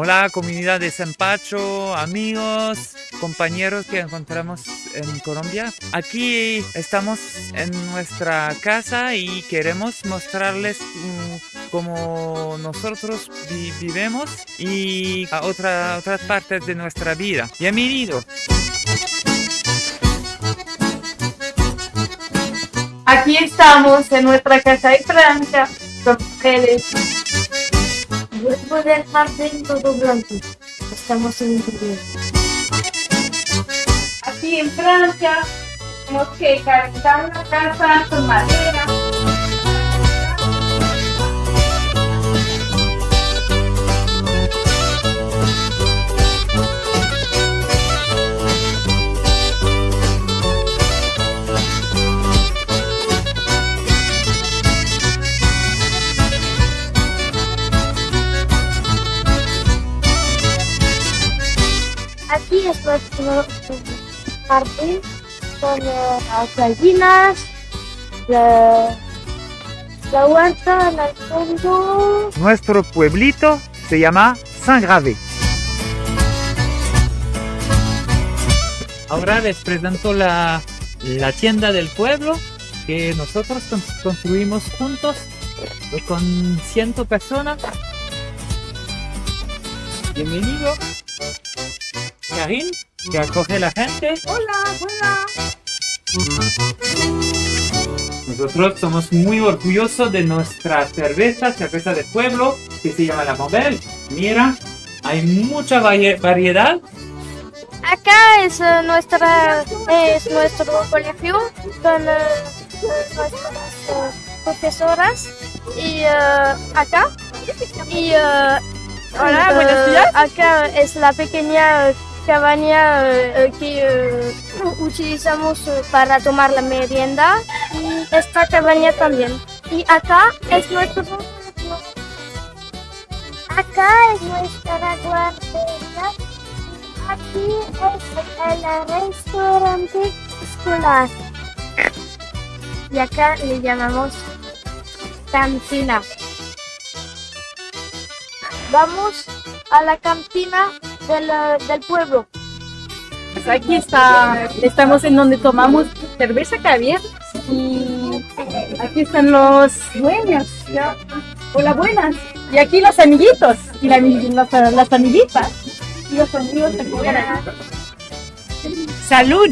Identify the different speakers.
Speaker 1: la comunidad de Zampacho, amigos, compañeros que encontramos en Colombia. Aquí estamos en nuestra casa y queremos mostrarles mm, cómo nosotros vi- vivimos y a otra- otras partes de nuestra vida. Bienvenido.
Speaker 2: Aquí estamos en nuestra casa de Francia con ustedes.
Speaker 3: Vuelvo del jardín todo blanco. Estamos en interior.
Speaker 2: Aquí en Francia tenemos que calentar una casa con madera.
Speaker 3: Aquí es nuestro jardín con eh, las gallinas, la, la huerta en el fondo.
Speaker 1: Nuestro pueblito se llama Saint-Gravé. Ahora les presento la, la tienda del pueblo que nosotros con- construimos juntos con ciento personas. Bienvenido. Que acoge a la gente.
Speaker 2: Hola, hola.
Speaker 1: Nosotros somos muy orgullosos de nuestra cerveza, cerveza de pueblo, que se llama la Mobel. Mira, hay mucha varie- variedad.
Speaker 3: Acá es eh, nuestra es nuestro colegio con eh, nuestras eh, profesoras y acá y
Speaker 2: Hola,
Speaker 3: eh,
Speaker 2: buenos días.
Speaker 3: acá es la pequeña cabaña eh, que eh, utilizamos eh, para tomar la merienda y esta cabaña también y acá es nuestro acá es nuestra guardería Aquí es el restaurante escolar. Y acá le llamamos cantina. Vamos a la cantina del, pueblo.
Speaker 2: Pues aquí está, estamos en donde tomamos cerveza caviar y aquí están los dueños. Hola, buenas. Y aquí los amiguitos y la- las, amiguitas y los amigos. Salud.